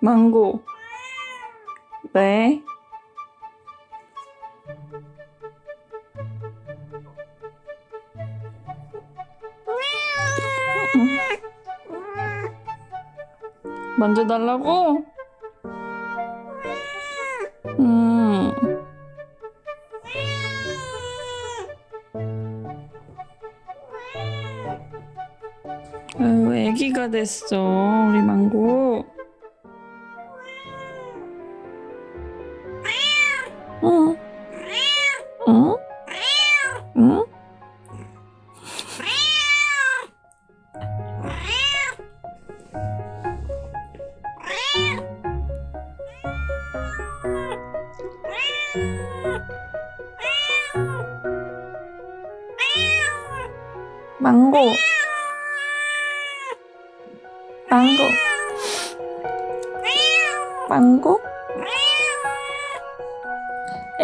망고. 네. 만져달라고? 음. 아유, 애기가 됐어, 우리 망고. 어? 어? 응? 망고. 망고. 망고?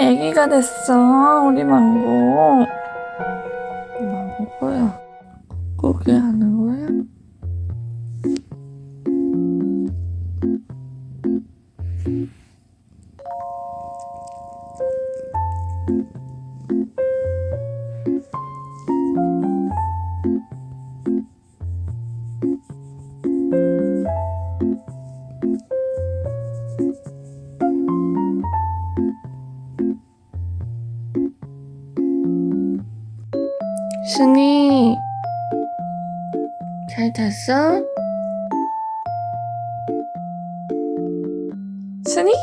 애기가 됐어, 우리 망고. 망고야. 고기 하는 거야? 순이 잘 잤어? 순이?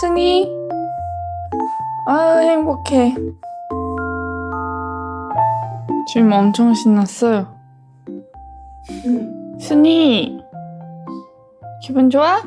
순이? 아 행복해 지금 엄청 신났어요 순이 기분 좋아?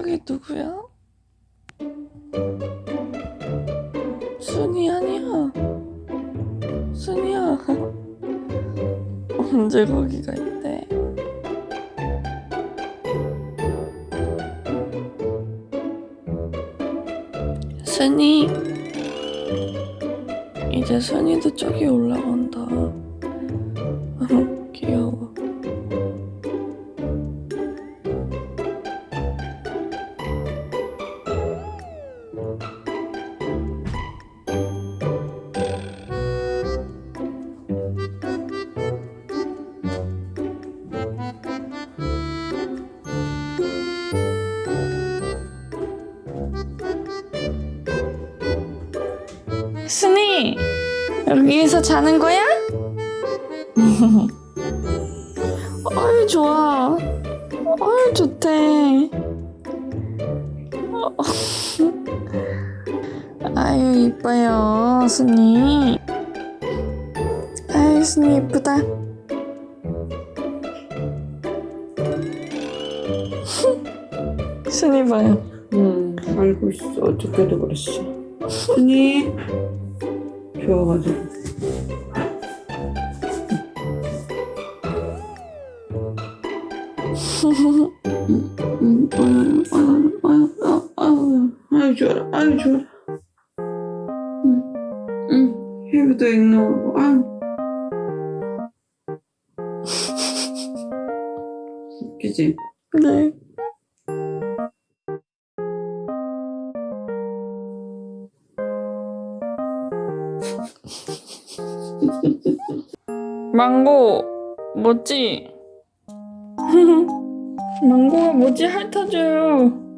저기 누구야? 순이 아니야. 순이야. 언제 거기가 있대? 순이. 이제 순이도 저기 올라간다. 여기에서 자는 거야? 어이 좋아 어이 좋대 어. 아유 이뻐요 순이 아유 순이 이쁘다 순이 봐요 응, 알고 있어. 어저께도 그랬어. 순이 좋아가지고. 응, 응, 아유, 아 망고 뭐지? 망고가 뭐지 핥아줘요